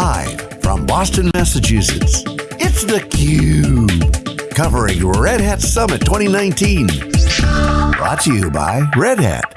Live from Boston, Massachusetts, it's theCUBE. Covering Red Hat Summit 2019. Brought to you by Red Hat.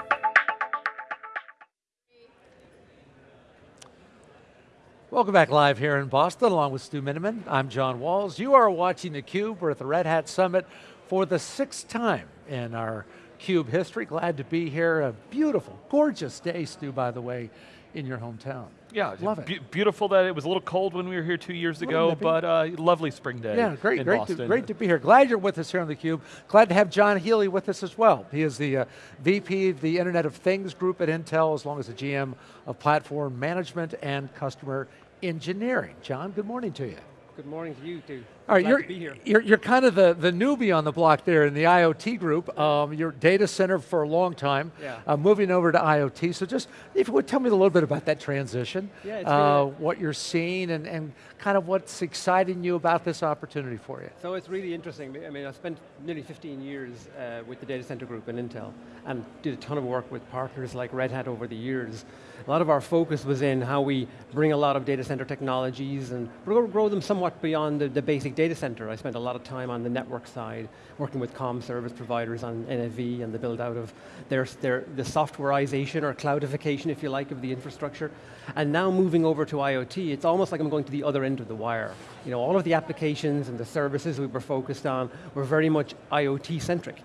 Welcome back live here in Boston, along with Stu Miniman. I'm John Walls. You are watching theCUBE. We're at the Red Hat Summit for the sixth time in our CUBE history. Glad to be here. A beautiful, gorgeous day, Stu, by the way, in your hometown. Yeah, love it. Be beautiful that it was a little cold when we were here two years ago, but uh, lovely spring day. Yeah, great, great, Boston. to, great to be here. Glad you're with us here on theCUBE. Glad to have John Healy with us as well. He is the uh, VP of the Internet of Things group at Intel, as long as the GM of Platform Management and Customer Engineering. John, good morning to you. Good morning to you too. All right, you're, to be here. You're, you're kind of the, the newbie on the block there in the IoT group. Um, you're data center for a long time, Yeah. uh, moving over to IoT. So just, if you would tell me a little bit about that transition, Yeah, uh, been what you're seeing and, and kind of what's exciting you about this opportunity for you. So it's really interesting. I mean, I spent nearly 15 years uh, with the data center group in Intel and did a ton of work with partners like Red Hat over the years. A lot of our focus was in how we bring a lot of data center technologies and grow, grow them somewhat beyond the, the basic data center. I spent a lot of time on the network side, working with comm service providers on NFV and the build out of their, their, the softwareization or cloudification, if you like, of the infrastructure. And now moving over to IoT, it's almost like I'm going to the other end of the wire. You know, all of the applications and the services we were focused on were very much IoT centric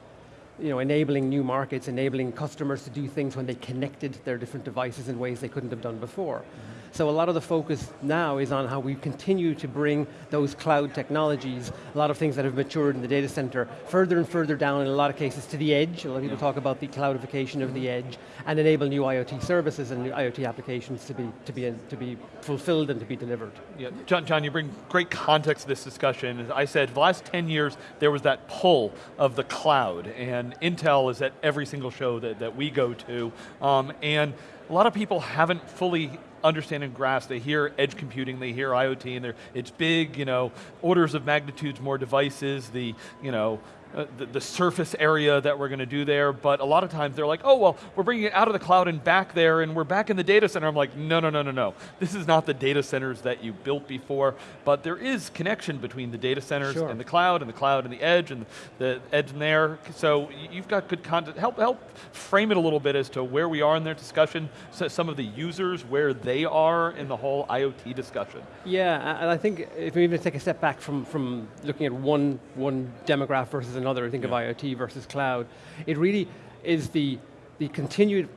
you know, enabling new markets, enabling customers to do things when they connected their different devices in ways they couldn't have done before. Mm-hmm. So a lot of the focus now is on how we continue to bring those cloud technologies, a lot of things that have matured in the data center, further and further down in a lot of cases to the edge. A lot of people talk about the cloudification of the edge and enable new IoT services and new IoT applications to be, to be, to be fulfilled and to be delivered. Yeah, John, John, you bring great context to this discussion. As I said, the last 10 years, there was that pull of the cloud, and Intel is at every single show that, that we go to, um, and a lot of people haven't fully understand and grasp. They hear edge computing, they hear IoT, and it's big, you know, orders of magnitudes more devices, the, you know, uh, the, the, surface area that we're going to do there, but a lot of times they're like, oh, well, we're bringing it out of the cloud and back there, and we're back in the data center. I'm like, no, no, no, no, no. This is not the data centers that you built before, but there is connection between the data centers Sure. and the cloud, and the cloud and the edge, and the edge and there. So you've got good content. Help, help frame it a little bit as to where we are in their discussion, so some of the users, where they are in the whole IoT discussion. Yeah, and I think if we even take a step back from, from looking at one, one demograph versus another, think of IoT versus cloud, it really is the, the continued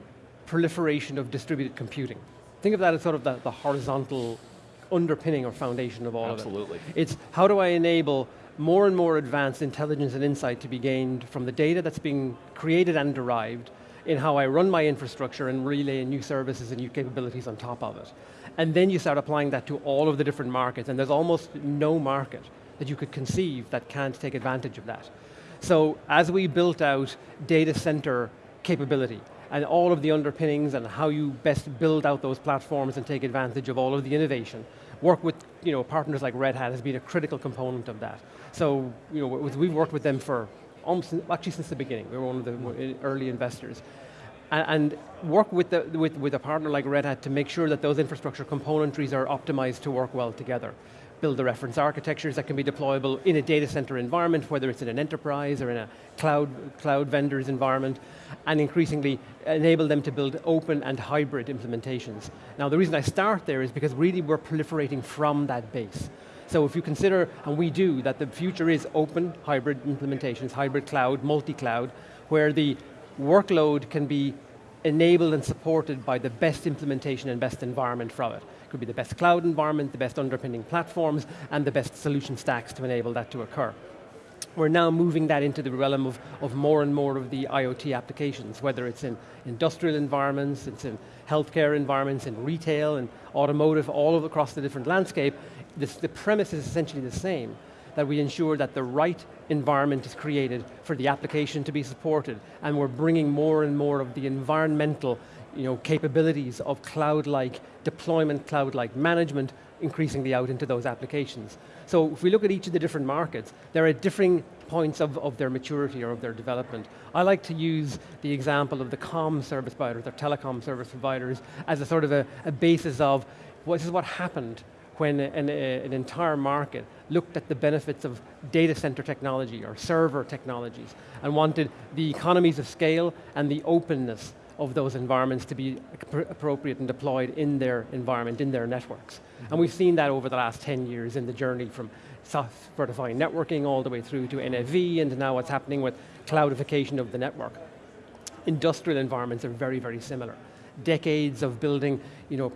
proliferation of distributed computing. Think of that as sort of the, the horizontal underpinning or foundation of all Absolutely. of it. Absolutely. It's how do I enable more and more advanced intelligence and insight to be gained from the data that's being created and derived in how I run my infrastructure and relay new services and new capabilities on top of it. And then you start applying that to all of the different markets, and there's almost no market that you could conceive that can't take advantage of that. So as we built out data center capability, and all of the underpinnings and how you best build out those platforms and take advantage of all of the innovation. Work with you know, partners like Red Hat has been a critical component of that. So you know, we've worked with them for almost, actually since the beginning. We were one of the early investors. And, work with, the, with, with a partner like Red Hat to make sure that those infrastructure componentries are optimized to work well together build the reference architectures that can be deployable in a data center environment, whether it's in an enterprise or in a cloud, cloud vendor's environment, and increasingly enable them to build open and hybrid implementations. Now the reason I start there is because really we're proliferating from that base. So if you consider, and we do, that the future is open hybrid implementations, hybrid cloud, multi-cloud, where the workload can be enabled and supported by the best implementation and best environment from it. It Could be the best cloud environment, the best underpinning platforms, and the best solution stacks to enable that to occur. We're now moving that into the realm of, of more and more of the IoT applications, whether it's in industrial environments, it's in healthcare environments, in retail, and automotive, all across the different landscape. This, the premise is essentially the same, that we ensure that the right environment is created for the application to be supported, and we're bringing more and more of the environmental you know, capabilities of cloud-like deployment, cloud-like management, increasingly out into those applications. So if we look at each of the different markets, there are differing points of, of their maturity or of their development. I like to use the example of the comm service providers, or telecom service providers, as a sort of a, a basis of, well, this is what happened when an, an entire market looked at the benefits of data center technology or server technologies and wanted the economies of scale and the openness of those environments to be appropriate and deployed in their environment, in their networks. Mm -hmm. And we've seen that over the last 10 years in the journey from software-defined networking all the way through to NFV and now what's happening with cloudification of the network. Industrial environments are very, very similar. Decades of building, you know,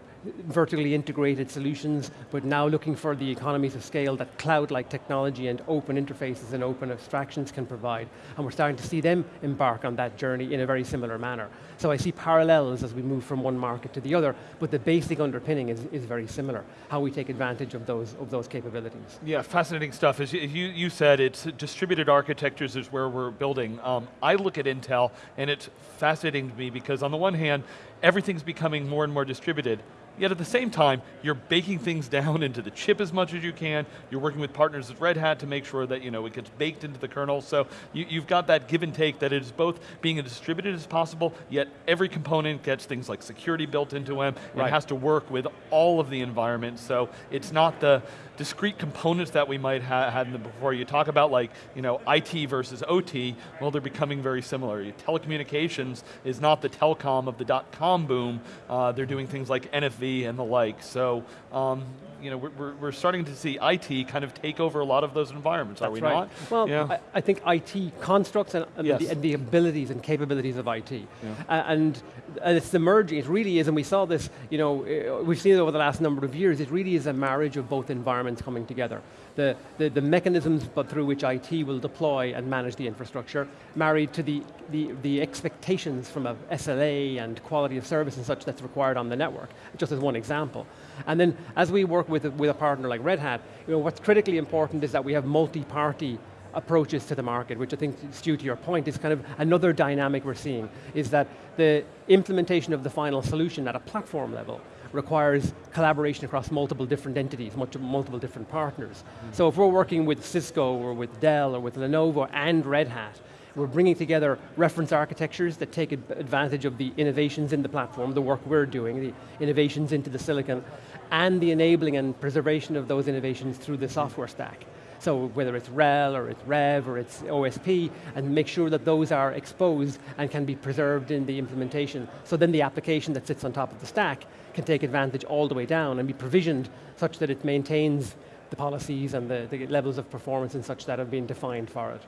vertically integrated solutions, but now looking for the economies of scale that cloud-like technology and open interfaces and open abstractions can provide. And we're starting to see them embark on that journey in a very similar manner. So I see parallels as we move from one market to the other, but the basic underpinning is, is very similar, how we take advantage of those, of those capabilities. Yeah, fascinating stuff. As you, you said, it's distributed architectures is where we're building. Um, I look at Intel, and it's fascinating to me because on the one hand, everything's becoming more and more distributed, Yet at the same time, you're baking things down into the chip as much as you can. You're working with partners at Red Hat to make sure that you know, it gets baked into the kernel. So you, have got that give and take that is both being as distributed as possible, yet every component gets things like security built into them. Right. It has to work with all of the environment. So it's not the discrete components that we might have had before. You talk about like, you know, IT versus OT, well they're becoming very similar. Telecommunications is not the telecom of the dot-com boom. Uh, they're doing things like NFV and the like. So um, you know, we're, we're starting to see IT kind of take over a lot of those environments, That's are we right. not? Well, yeah. I, I, think IT constructs and, and, yes. the, and, the, abilities and capabilities of IT. Yeah. Uh, and, and it's the merging, it really is, and we saw this, you know, uh, we've seen it over the last number of years, it really is a marriage of both environments coming together. The, the, the mechanisms but through which IT will deploy and manage the infrastructure, married to the, the, the expectations from a SLA and quality of service and such that's required on the network, just as one example. And then as we work with, with a partner like Red Hat, you know, what's critically important is that we have multi-party approaches to the market, which I think, Stu, to your point, is kind of another dynamic we're seeing, is that the implementation of the final solution at a platform level requires collaboration across multiple different entities, multiple different partners. Mm -hmm. So if we're working with Cisco or with Dell or with Lenovo and Red Hat, we're bringing together reference architectures that take advantage of the innovations in the platform, the work we're doing, the innovations into the silicon, and the enabling and preservation of those innovations through the software stack. So whether it's RHEL or it's RHEV or it's OSP, and make sure that those are exposed and can be preserved in the implementation. So then the application that sits on top of the stack can take advantage all the way down and be provisioned such that it maintains the policies and the, the levels of performance and such that have been defined for it.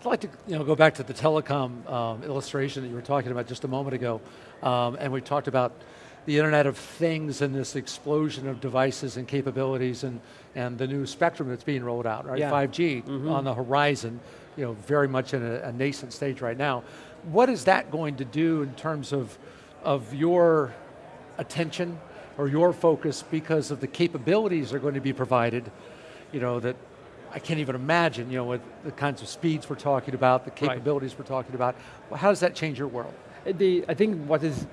I'd like to you know, go back to the telecom um, illustration that you were talking about just a moment ago, um, and we talked about the Internet of Things and this explosion of devices and capabilities and, and the new spectrum that's being rolled out, right? Yeah. 5G mm -hmm. on the horizon, you know, very much in a, a, nascent stage right now. What is that going to do in terms of, of your attention or your focus because of the capabilities that are going to be provided, you know, that I can't even imagine, you know, with the kinds of speeds we're talking about, the capabilities right. we're talking about. Well, how does that change your world? Uh, the, I think what is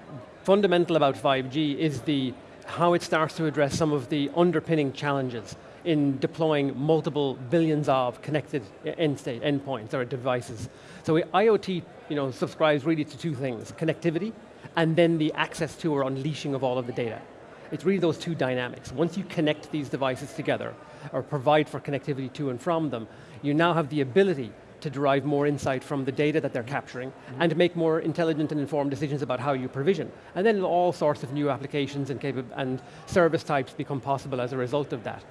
fundamental about 5G is the, how it starts to address some of the underpinning challenges in deploying multiple billions of connected end state endpoints or devices. So IoT you know, subscribes really to two things, connectivity and then the access to or unleashing of all of the data. It's really those two dynamics. Once you connect these devices together, or provide for connectivity to and from them, you now have the ability to derive more insight from the data that they're capturing mm -hmm. and to make more intelligent and informed decisions about how you provision. And then all sorts of new applications and, and service types become possible as a result of that.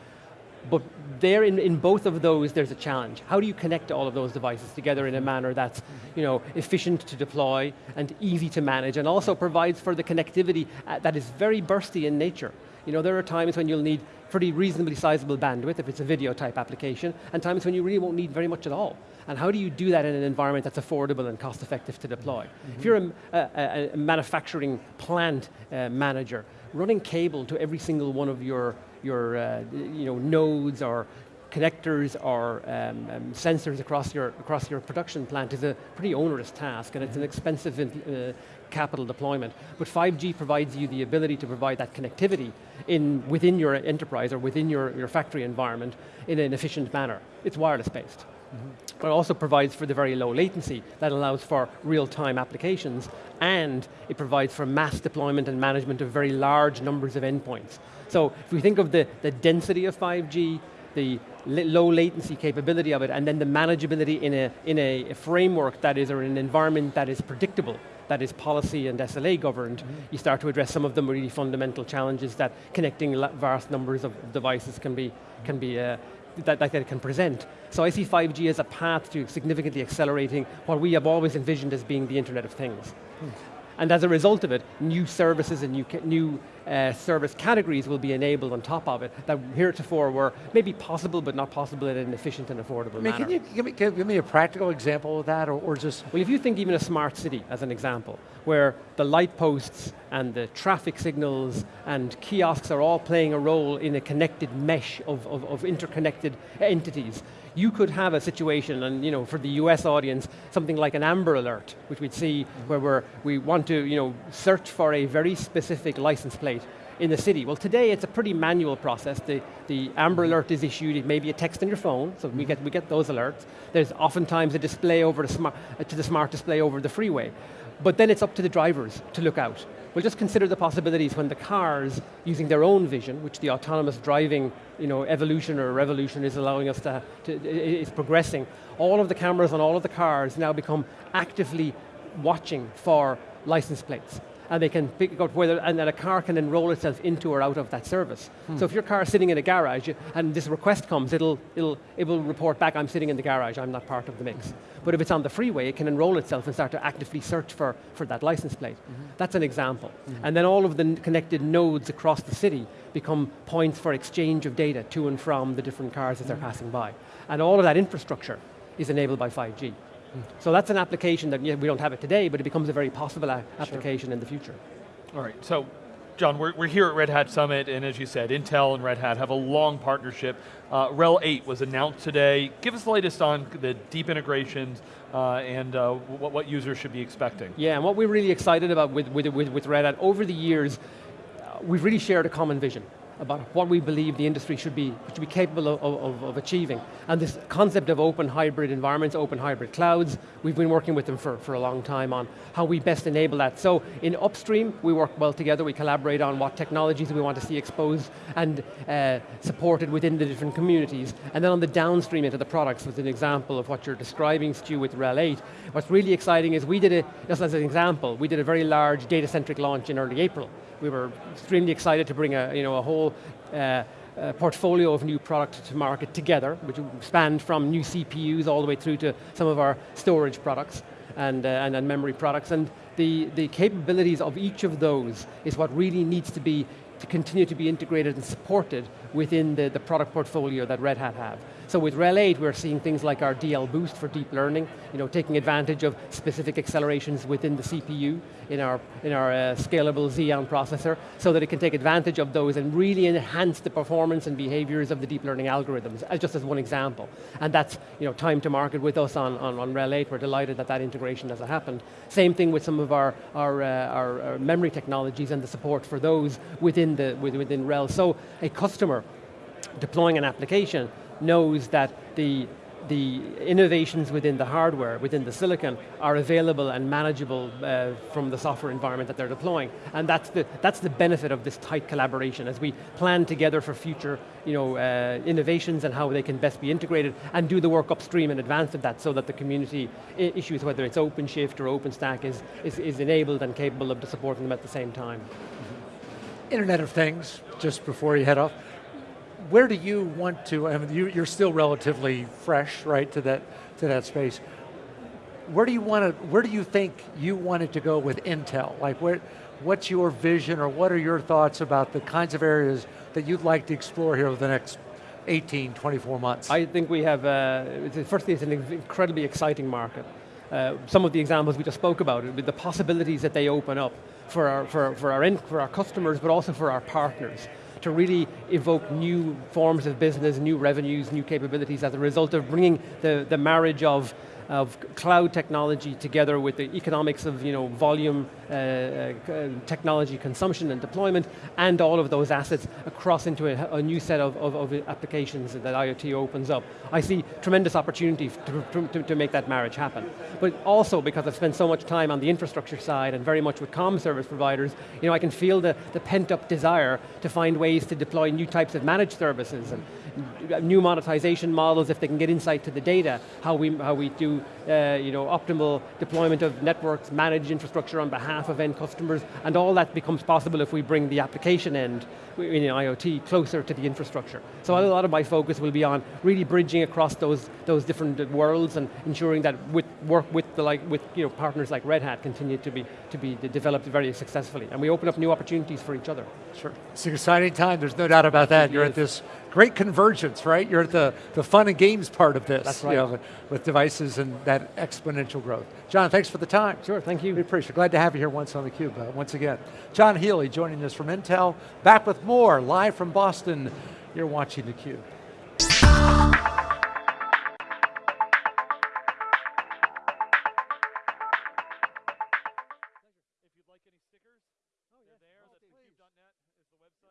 But there, in, in both of those, there's a challenge. How do you connect all of those devices together in a manner that's you know, efficient to deploy and easy to manage and also provides for the connectivity uh, that is very bursty in nature. You know, there are times when you'll need pretty reasonably sizable bandwidth if it's a video type application, and times when you really won't need very much at all. And how do you do that in an environment that's affordable and cost effective to deploy? Mm -hmm. If you're a, a, a manufacturing plant uh, manager, running cable to every single one of your your uh, you know, nodes or connectors or um, um, sensors across your, across your production plant is a pretty onerous task and it's an expensive uh, capital deployment. But 5G provides you the ability to provide that connectivity in, within your enterprise or within your, your factory environment in an efficient manner. It's wireless based. Mm -hmm. But it also provides for the very low latency that allows for real-time applications and it provides for mass deployment and management of very large numbers of endpoints. So if we think of the, the density of 5G, the low latency capability of it, and then the manageability in a, in a framework that is, or in an environment that is predictable, that is policy and SLA governed, mm -hmm. you start to address some of the really fundamental challenges that connecting vast numbers of devices can be, can be uh, that, that it can present. So I see 5G as a path to significantly accelerating what we have always envisioned as being the Internet of Things. Hmm. And as a result of it, new services and new, new uh, service categories will be enabled on top of it that heretofore were maybe possible but not possible in an efficient and affordable I mean, manner. Can you give me, give me, a practical example of that or, or just? Well, if you think even a smart city as an example, where the light posts and the traffic signals and kiosks are all playing a role in a connected mesh of, of, of interconnected entities, you could have a situation, and you know, for the US audience, something like an Amber Alert, which we'd see where we're, we want to you know, search for a very specific license plate in the city. Well today it's a pretty manual process. The, the Amber mm-hmm. Alert is issued, it may be a text on your phone, so we mm-hmm. get, we get those alerts. There's oftentimes a display over the smart, to the smart display over the freeway. But then it's up to the drivers to look out. We'll just consider the possibilities when the cars, using their own vision, which the autonomous driving you know, evolution or revolution is allowing us to, to is progressing, all of the cameras on all of the cars now become actively watching for license plates and they can pick out whether, and then a car can enroll itself into or out of that service. Hmm. So if your car is sitting in a garage and this request comes, it'll, it'll, it will report back, I'm sitting in the garage, I'm not part of the mix. But if it's on the freeway, it can enroll itself and start to actively search for, for that license plate. Mm -hmm. That's an example. Mm -hmm. And then all of the connected nodes across the city become points for exchange of data to and from the different cars as they're mm-hmm. passing by. And all of that infrastructure is enabled by 5G. So that's an application that yeah, we don't have it today, but it becomes a very possible application sure. in the future. All right, so John, we're, we're here at Red Hat Summit, and as you said, Intel and Red Hat have a long partnership. Uh, RHEL 8 was announced today. Give us the latest on the deep integrations uh, and uh, what, what, users should be expecting. Yeah, and what we're really excited about with, with, with, with Red Hat, over the years, uh, we've really shared a common vision about what we believe the industry should be, should be capable of, of, of, achieving. And this concept of open hybrid environments, open hybrid clouds, we've been working with them for, for a long time on how we best enable that. So in upstream, we work well together, we collaborate on what technologies we want to see exposed and uh, supported within the different communities. And then on the downstream into the products, with an example of what you're describing, Stu, with RHEL 8, what's really exciting is we did a, just as an example, we did a very large data-centric launch in early April we were extremely excited to bring a, you know, a whole uh, uh, portfolio of new products to market together, which spanned from new CPUs all the way through to some of our storage products and, uh, and, and memory products. And the, the capabilities of each of those is what really needs to be to continue to be integrated and supported within the, the product portfolio that Red Hat have. So with RHEL 8, we're seeing things like our DL Boost for deep learning, you know, taking advantage of specific accelerations within the CPU in our, in our uh, scalable Xeon processor, so that it can take advantage of those and really enhance the performance and behaviors of the deep learning algorithms, as just as one example. And that's you know, time to market with us on, on, on RHEL 8, we're delighted that that integration has happened. Same thing with some of our, our, uh, our, our memory technologies and the support for those within, the, within RHEL. So a customer deploying an application knows that the the innovations within the hardware, within the silicon, are available and manageable uh, from the software environment that they're deploying. And that's the, that's the benefit of this tight collaboration as we plan together for future you know, uh, innovations and how they can best be integrated and do the work upstream in advance of that so that the community issues, whether it's OpenShift or OpenStack, is, is, is enabled and capable of supporting them at the same time. Internet of Things, just before you head off, where do you want to, I mean, you, are still relatively fresh, right, to that, to that space. Where do you want to, where do you think you wanted to go with Intel? Like where, what's your vision or what are your thoughts about the kinds of areas that you'd like to explore here over the next 18, 24 months? I think we have, uh, firstly it's an incredibly exciting market. Uh, some of the examples we just spoke about, with the possibilities that they open up for our, for, for, our, for our customers, but also for our partners to really evoke new forms of business, new revenues, new capabilities as a result of bringing the, the marriage of of cloud technology together with the economics of you know, volume uh, uh, technology consumption and deployment, and all of those assets across into a, a new set of, of, of, applications that IoT opens up. I see tremendous opportunity to, to, to, make that marriage happen. But also because I've spent so much time on the infrastructure side and very much with comm service providers, you know, I can feel the, the pent up desire to find ways to deploy new types of managed services and new monetization models if they can get insight to the data, how we, how we do uh, you know, optimal deployment of networks, managed infrastructure on behalf of end customers, and all that becomes possible if we bring the application end in IoT closer to the infrastructure. So a lot of my focus will be on really bridging across those, those different worlds and ensuring that with work with the like with you know partners like Red Hat continue to be to be developed very successfully, and we open up new opportunities for each other. Sure, it's an exciting time. There's no doubt about that. You're at this great convergence, right? You're at the the fun and games part of this. That's right. You know, with devices and that exponential growth. John, thanks for the time. Sure, thank you. We appreciate it. Glad to have you here once on theCUBE, uh, once again. John Healy joining us from Intel, back with more, live from Boston. You're watching theCUBE.